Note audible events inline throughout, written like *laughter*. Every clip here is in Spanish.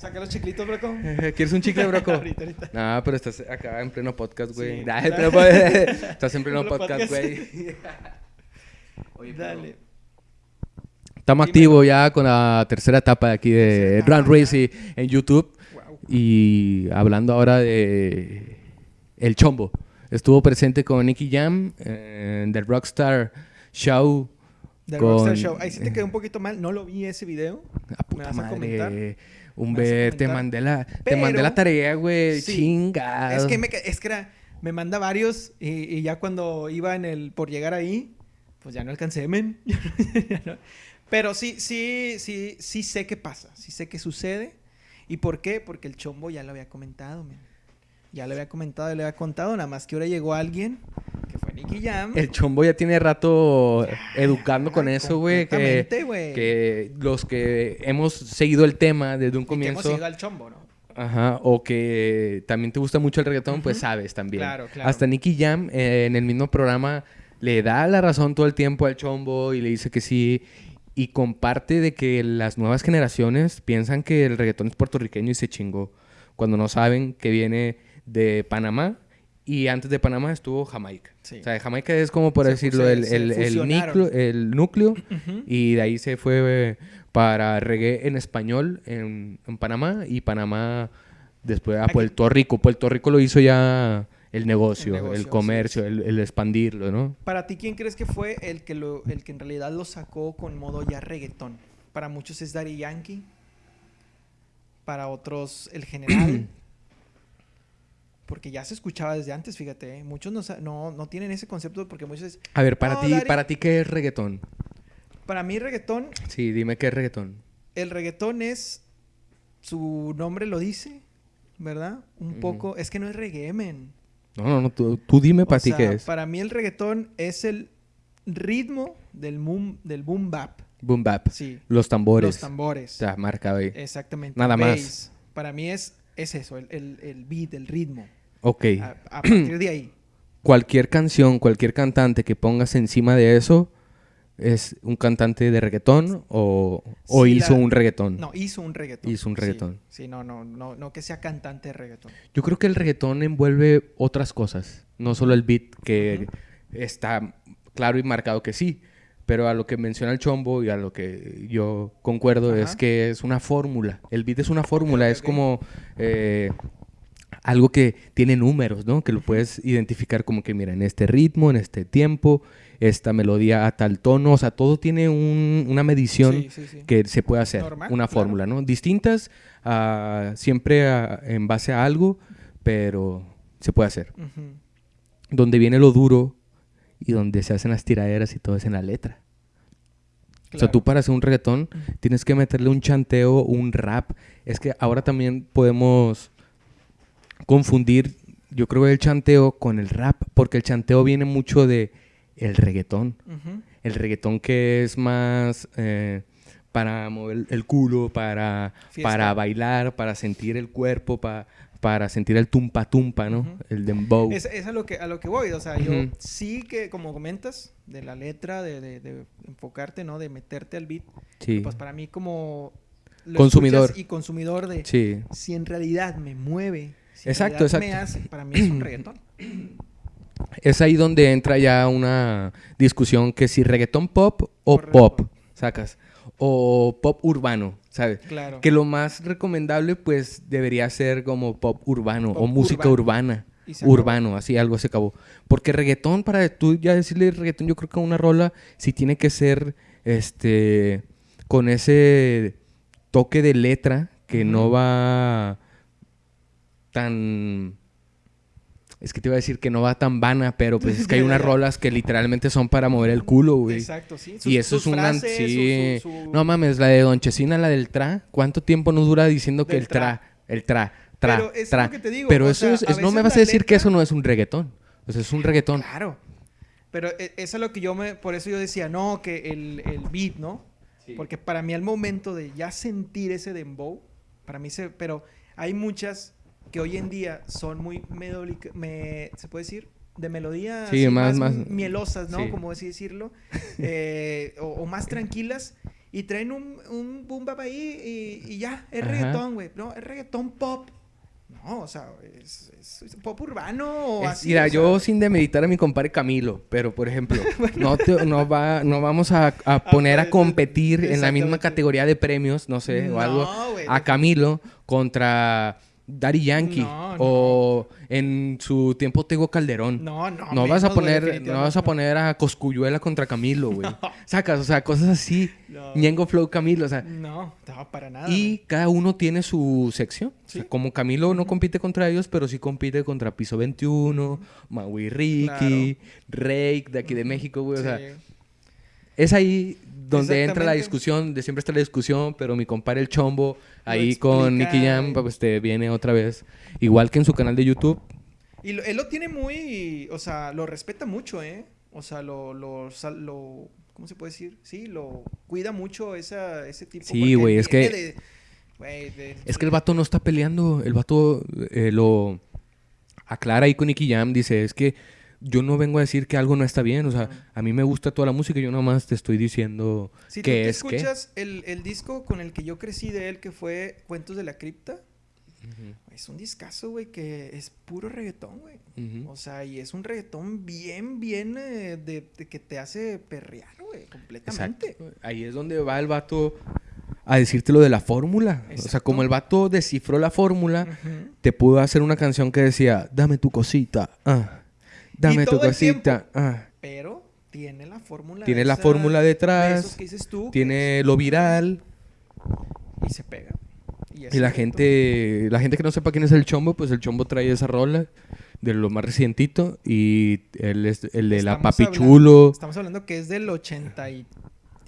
Saca los chiclitos, broco. *laughs* ¿Quieres un chicle, broco? *laughs* ahorita, ahorita. No, pero estás acá en pleno podcast, güey. Sí. *laughs* Estás en pleno podcast, güey. Oye, pero- Dale. Estamos activos ya con la tercera etapa de aquí de Run. Racing en YouTube. Wow. Y hablando ahora de El Chombo. Estuvo presente con Nicky Jam en The Rockstar Show. The con- Rockstar Show. Ahí sí te quedó un poquito mal. No lo vi ese video. A puta vas a comentar? Madre. ¿Me Humber, vas a te mandé la, te mandé la tarea, güey. Sí. Chingado. Es que, me, es que era, me manda varios y, y ya cuando iba en el por llegar ahí, pues ya no alcancé, men. *laughs* Pero sí, sí, sí, sí sé qué pasa, sí sé qué sucede. ¿Y por qué? Porque el chombo ya lo había comentado, men. Ya lo había comentado, ya lo había contado, nada más que ahora llegó alguien, que fue Nicky Jam. El chombo ya tiene rato educando con eso, güey. Que, que los que hemos seguido el tema desde un Y que hemos comienzo. seguido al chombo, ¿no? Ajá, o que también te gusta mucho el reggaetón, pues sabes también. Claro, claro. Hasta Nicky Jam eh, en el mismo programa le da la razón todo el tiempo al chombo y le dice que sí. Y comparte de que las nuevas generaciones piensan que el reggaetón es puertorriqueño y se chingó. Cuando no saben que viene de Panamá y antes de Panamá estuvo Jamaica. Sí. O sea, Jamaica es como por Se decirlo el, se el, el núcleo, el núcleo y de ahí se fue eh, para reggae en español en, en Panamá y Panamá después a Aquí- Puerto Rico. Puerto Rico lo hizo ya el negocio, El comercio, el, el expandirlo, ¿no? Para ti, ¿quién crees que fue el que, lo, el que en realidad lo sacó con modo ya reggaetón? Para muchos es Daddy Yankee. Para otros, el general. *clears throat* porque ya se escuchaba desde antes, fíjate. ¿eh? Muchos no, no, no tienen ese concepto porque muchos... es- A ver, para ti, Dari- para ti ¿qué es reggaetón? Para mí reggaetón, Sí, dime qué es reggaetón. el reggaetón es... Su nombre lo dice, ¿verdad? Un poco... Es que no es reggae, men. No, no, no, tú, tú dime para ti qué es. Para mí el reggaetón es el ritmo del boom, del boom bap. Boom bap. Sí. Los tambores. Los tambores. Ya, marca ahí. Exactamente. Nada más. Para mí es, es eso, el, el, el beat, el ritmo. Ok. A, a partir de ahí. *clears throat* Cualquier canción, cualquier cantante que pongas encima de eso es un cantante de reggaetón o, o Sí, hizo la- un reggaetón. No, hizo un reggaetón. Hizo un reggaetón. Sí, no, no, no, no que sea cantante de reggaetón. Yo creo que el reggaetón envuelve otras cosas, no solo el beat, que está claro y marcado que sí, pero a lo que menciona el chombo y a lo que yo concuerdo Ajá. es que es una fórmula. El beat es una fórmula, es como eh, algo que tiene números, ¿no? Que lo puedes identificar como que, mira, en este ritmo, en este tiempo, esta melodía a tal tono, o sea, todo tiene un- una medición Sí, sí, sí. que se puede hacer, Normal, una claro. fórmula, ¿no? Distintas, ah, siempre ah, en base a algo, pero se puede hacer. Donde viene lo duro y donde se hacen las tiraderas y todo es en la letra. O sea, Claro. tú para hacer un reggaetón tienes que meterle un chanteo, un rap. Es que ahora también podemos confundir, yo creo, el chanteo con el rap, porque el chanteo viene mucho de el reggaetón. El reggaetón que es más eh, para mover el culo, para, Fiesta. para bailar, para sentir el cuerpo, pa- para sentir el tumpa tumpa, ¿no? El dembow. Es, es a, lo que, a lo que voy. O sea, yo sí que, como comentas, de la letra, de, de- de enfocarte, ¿no? De meterte al beat. Sí. Pues para mí como... lo Consumidor. Y consumidor de... Sí. Si en realidad me mueve. Si Exacto, me exacto. hace, para mí es un *clears throat* reggaetón. Es ahí donde entra ya una discusión que si reggaetón pop o Correcto. pop, sacas. O pop urbano, ¿sabes? Claro. Que lo más recomendable pues debería ser como pop urbano o música urbano. urbana. Urbano, así algo se acabó. Porque reggaetón, para tú ya decirle reggaetón, yo creo que una rola sí tiene que ser este con ese toque de letra que no va tan es que te iba a decir que no va tan vana, pero pues es que hay *laughs* unas rolas que literalmente son para mover el culo, güey. Exacto, sí. Y eso sus es una... frases, sí. su- su- su- No mames, la de Don Chesina, la del tra. ¿Cuánto tiempo nos dura diciendo que el tra, el tra, tra, Pero es tra? lo que te digo, Pero eso sea, es, no me vas a decir que eso no es un reggaetón. Sea, es un reggaetón. Claro. Pero e- eso es lo que yo me... Por eso yo decía, no, que el, el beat, ¿no? Porque para mí al momento de ya sentir ese dembow, para mí se... Pero hay muchas que hoy en día son muy melódica- me, ¿se puede decir? De melodía Sí, así, más- más- mielosas, ¿no? sí. Como así decirlo. eh, o, o más tranquilas. y traen un, un boom bap ahí y, y ya, es Ajá. reggaetón, güey. No, es reggaetón pop. No, o sea, es, es- es pop urbano o Es- así. mira, o sea. yo sin demeritar a mi compadre Camilo, pero por ejemplo, *laughs* no, te- no, va, no vamos a, a poner a pues, competir en la misma categoría de premios, no sé, o No, algo, güey, a Camilo contra Daddy Yankee No, no. o en su tiempo Tego Calderón. No, no. No vas a poner, no vas a poner a Coscuyuela contra Camilo, güey. *laughs* Sacas, o sea, cosas así. Ñengo Flow Camilo, o sea. No, no, para nada. Y cada uno tiene su sección. O sea, Sí. como Camilo no compite contra ellos, pero sí compite contra Piso 21, Maui Ricky, Rake de aquí de México, güey. O sea, Sí. Es ahí donde entra la discusión, de siempre está la discusión, pero mi compadre el Chombo, ahí con Nicky Jam, pues te viene otra vez. Igual que en su canal de YouTube. Y lo- él lo tiene muy, o sea, lo respeta mucho, ¿eh? O sea, lo, lo, lo ¿cómo se puede decir? Sí, lo cuida mucho esa, ese tipo. Sí, güey, es que- de- güey, de- Es que el vato no está peleando, el vato eh, lo aclara ahí con Nicky Jam, dice, es que yo no vengo a decir que algo no está bien, o sea, a mí me gusta toda la música, yo nomás te estoy diciendo Si tú que es que... escuchas el, el disco con el que yo crecí de él, que fue Cuentos de la Cripta, es un discazo, güey, que es puro reggaetón, güey. O sea, y es un reggaetón bien, bien eh, de, de que te hace perrear, güey, completamente. Exacto. Ahí es donde va el vato a decirte lo de la fórmula. O sea, como el vato descifró la fórmula, te pudo hacer una canción que decía, dame tu cosita, ah, dame tu el cosita, ah. Pero tiene la fórmula. Tiene la fórmula de detrás, que dices tú, Tiene lo viral. Y se pega. Y, la gente, la gente que no sepa quién es el Chombo, pues el Chombo trae esa rola de lo más recientito y él es el de la Estamos Papi hablando- Chulo. Estamos hablando que es del 80 y,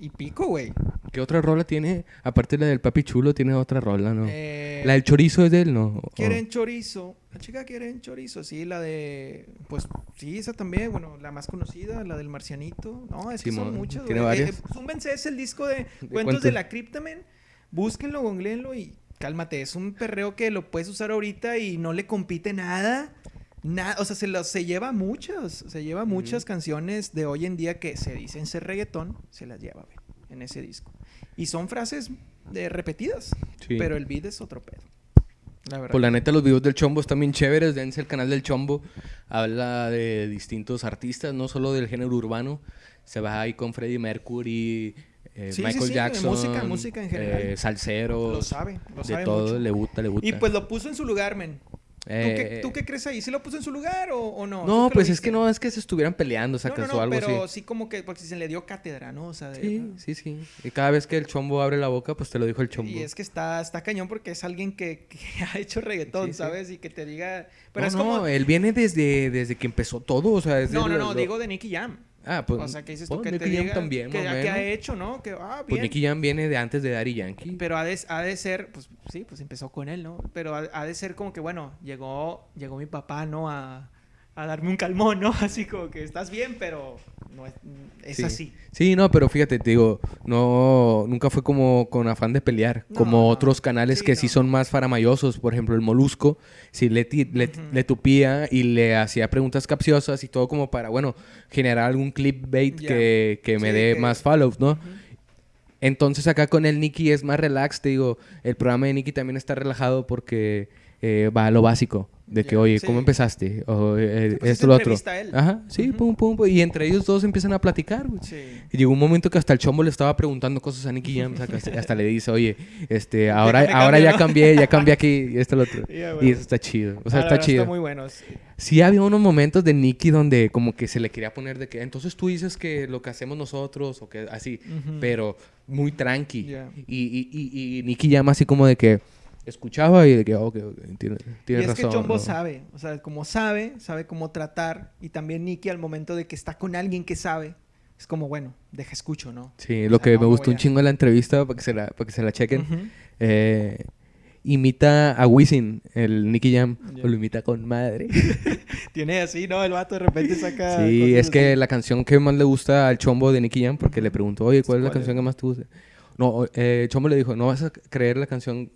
y pico, güey. ¿Qué otra rola tiene? Aparte de la del Papi Chulo, tiene otra rola, ¿no? Eh, La del chorizo es de él, ¿no? Quieren chorizo. La chica quieren chorizo. Sí, la de. Pues sí, esa también. Bueno, la más conocida, la del marcianito. No, es que son muchas. tiene güey. Eh, varias. eh, es el disco de, Cuentos cuentos. de la Cryptamen. Búsquenlo, googleenlo y cálmate. Es un perreo que lo puedes usar ahorita y no le compite nada. Nada, o sea, se, lo- se lleva muchas, se lleva muchas canciones de hoy en día que se dicen ser reggaetón, se las lleva, güey, en ese disco. Y son frases de repetidas, Sí. pero el beat es otro pedo. La verdad. Pues la neta, los videos del Chombo están bien chéveres. Dense el canal del Chombo. Habla de distintos artistas, no solo del género urbano. Se va ahí con Freddie Mercury, eh, Sí, sí, Michael sí, de Jackson. música, música en general. eh, salseros. Lo sabe, lo de sabe todo, mucho. le gusta, le gusta. Y pues lo puso en su lugar, men. ¿Tú, Eh, qué, tú qué crees ahí? ¿Sí lo puso en su lugar o, o no? No, ¿Tú qué pues es que no es que se estuvieran peleando, No, sacas no, no, o algo pero así. sí como que, porque se le dio cátedra, ¿no? O sea, de, Sí, sí, sí. Y cada vez que el chombo abre la boca, pues te lo dijo el chombo. Y es que está, está cañón porque es alguien que, *laughs* que ha hecho reggaetón, Sí, sí. ¿sabes? Y que te diga... Pero no, es no, como... él viene desde, desde que empezó todo, o sea, desde No, no, no, lo- digo de Nicky Jam. Ah, pues, o sea, que dices tú pues, que te Nicky Jam diga también, que, que ha hecho, ¿no? Que, ah, Pues bien. Nicky Jam viene de antes de Daddy Yankee. Pero ha de, ha de ser, pues sí, pues empezó con él, ¿no? Pero ha, ha de ser como que, bueno, llegó, llegó mi papá, ¿no? A, a darme un calmón, ¿no? *laughs* Así como que estás bien, pero no es, es Sí. así. Sí, no, pero fíjate, te digo, no, nunca fue como con afán de pelear, No, como otros canales Sí, que sí no. son más faramayosos, por ejemplo, el Molusco, sí le, le, Ujú. le tupía y le hacía preguntas capciosas y todo como para, bueno, generar algún clipbait Ya. que, que me Sí, dé que- más follows, ¿no? Ujú. Entonces acá con el Nicky es más relax, te digo, el programa de Nicky también está relajado porque eh, va a lo básico, de que, oye, sí. ¿cómo empezaste? O eh, pues, esto, es lo otro. a él. Ajá, sí, pum, pum, pum, y entre ellos dos empiezan a platicar, güey. Sí. Y llegó un momento que hasta el chombo le estaba preguntando cosas a Nicky Jam, hasta le dice, oye, este, *laughs* ahora, ahora ya ¿no? cambié, ya cambié aquí, y esto lo otro. *laughs* Y eso está chido, o sea, Ah, está chido. Está muy bueno. sí. Sí había unos momentos de Nicky donde como que se le quería poner de que, entonces tú dices que lo que hacemos nosotros, o que así, pero muy tranqui. Y, y, y, y Nicky llama así como de que escuchaba y de que, ok, ok, tiene, Y tiene es razón. que Chombo ¿no? sabe, o sea, como sabe, sabe cómo tratar. Y también Nicky al momento de que está con alguien que sabe, es como, bueno, deja escucho, ¿no? Sí, O lo sea, que no me gustó un a- chingo de la entrevista para que se la, para que se la chequen. Ujú. eh, imita a Wisin, el Nicky Jam, Ya. o lo imita con madre. *laughs* Tiene así, ¿no? El vato de repente saca. Sí, es que así. la canción que más le gusta al Chombo de Nicky Jam, porque le preguntó, oye, ¿cuál es la ¿Cuál canción es? que más te gusta? No, eh, Chombo le dijo, no vas a creer la canción,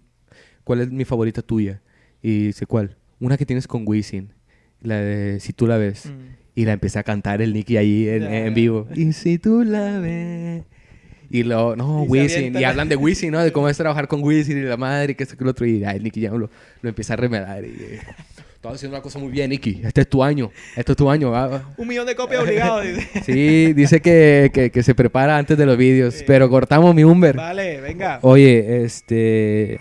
¿cuál es mi favorita tuya? Y dice, ¿cuál? Una que tienes con Wisin, la de Si tú la ves. Mm. Y la empieza a cantar el Nicky ahí en, Ya, en ya. vivo. Y si tú la ves. Y luego, no, Y Wisin. Y la- hablan de Wisin, ¿no? De cómo es trabajar con Wisin y la madre, y que esto que lo otro. Y ay, Nicky Jam lo, lo empieza a remedar. Y, eh, Estás haciendo una cosa muy bien, Nicky. Este es tu año. Este es tu año. va, va". Un millón de copias obligado. dice. *laughs* Sí, dice que, que, que se prepara antes de los vídeos. Sí. Pero cortamos mi Umber. Vale, venga. Oye, este.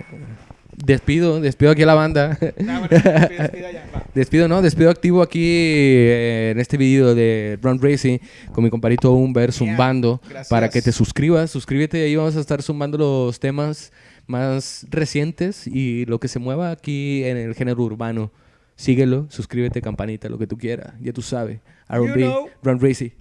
Despido, despido aquí a la banda. Ah, bueno, ya. *laughs* Despido, ¿no? Despido activo aquí eh, en este video de Run Racing con mi comparito Humber zumbando Gracias. para que te suscribas. Suscríbete, ahí vamos a estar zumbando los temas más recientes y lo que se mueva aquí en el género urbano. Síguelo, suscríbete, campanita, lo que tú quieras. Ya tú sabes. R&B. Run Racing.